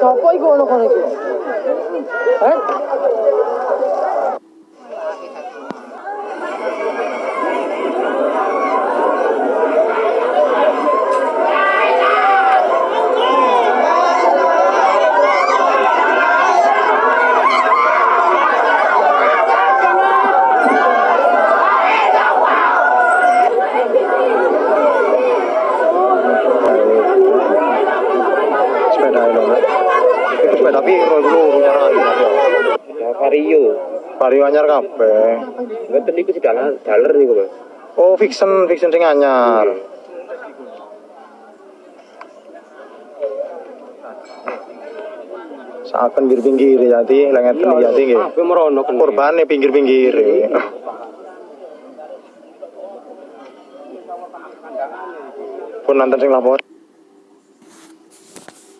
さっぱりこの子のえ？Itu itu lho nyaran Ya vario. vario anyar kabeh Mboten niku sing daler niku, Mas. oh fiction fiction sing anyar Saken pinggir-pinggir jadi lengan teni jadi nggih. Kabeh merono kene. Kurbane pinggir-pinggir. Pun nanti sing lapor.